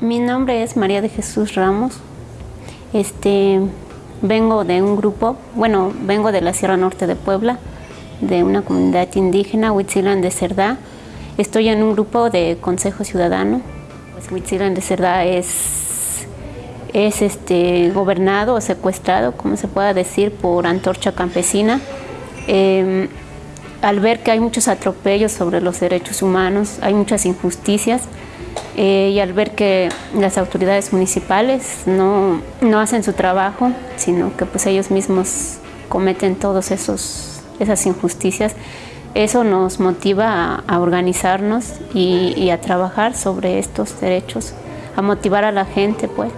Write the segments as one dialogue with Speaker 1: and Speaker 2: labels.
Speaker 1: Mi nombre es María de Jesús Ramos. Este, vengo de un grupo, bueno, vengo de la Sierra Norte de Puebla, de una comunidad indígena, Huitzilan de Cerdá. Estoy en un grupo de Consejo Ciudadano. Pues Huitzilan de Cerdá es, es este, gobernado o secuestrado, como se pueda decir, por Antorcha Campesina. Em, al ver que hay muchos atropellos sobre los derechos humanos, hay muchas injusticias, eh, y al ver que las autoridades municipales no, no, hacen su trabajo, sino que pues ellos mismos cometen todas esas injusticias, eso nos motiva a, organizarnos y, y, a trabajar sobre estos derechos, a motivar a la gente pues.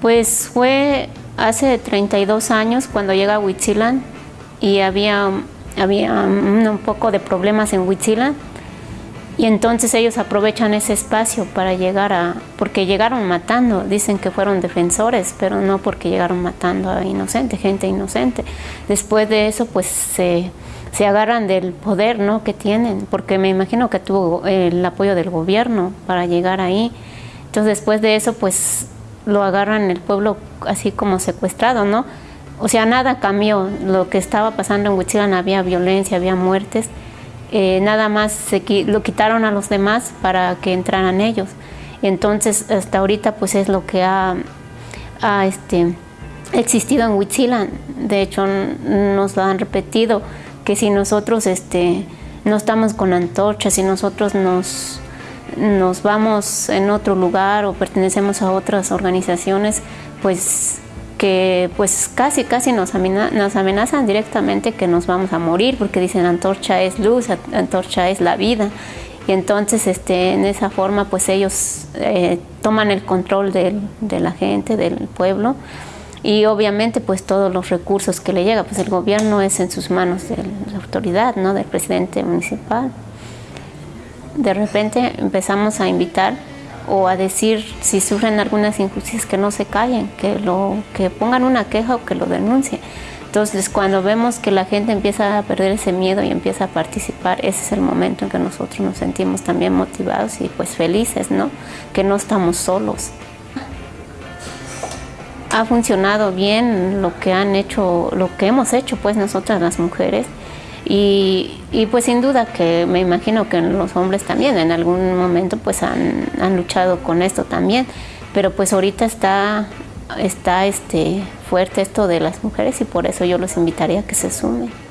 Speaker 1: Pues fue hace 32 años cuando llega a Huitzilan y había, había un poco de problemas en Huitzilan y entonces ellos aprovechan ese espacio para llegar a... porque llegaron matando, dicen que fueron defensores, pero no porque llegaron matando a inocente, gente inocente. Después de eso pues se, se agarran del poder ¿no? que tienen, porque me imagino que tuvo el apoyo del gobierno para llegar ahí. Entonces después de eso pues lo agarran el pueblo así como secuestrado, ¿no? O sea, nada cambió. Lo que estaba pasando en Huitzilan había violencia, había muertes. Eh, nada más se, lo quitaron a los demás para que entraran ellos. Entonces, hasta ahorita, pues es lo que ha, este, existido en Huitzilan. De hecho, nos lo han repetido, que si nosotros este, no estamos con antorchas, si nosotros nos nos vamos en otro lugar o pertenecemos a otras organizaciones, pues que pues casi casi nos, nos amenazan directamente que nos vamos a morir porque dicen antorcha es luz, antorcha es la vida y entonces este, en esa forma pues ellos eh, toman el control de, la gente, del pueblo y obviamente pues todos los recursos que le llega, pues el gobierno es en sus manos de la autoridad, ¿no? del presidente municipal de repente empezamos a invitar o a decir si sufren algunas injusticias que no se callen, que, lo, que pongan una queja o que lo denuncien. Entonces cuando vemos que la gente empieza a perder ese miedo y empieza a participar, ese es el momento en que nosotros nos sentimos también motivados y pues felices, ¿no? Que no estamos solos. Ha funcionado bien lo que han hecho, lo que hemos hecho pues nosotras las mujeres. Y, pues sin duda que me imagino que los hombres también en algún momento pues han, han luchado con esto también, pero pues ahorita está, está este, fuerte esto de las mujeres y por eso yo los invitaría a que se sumen.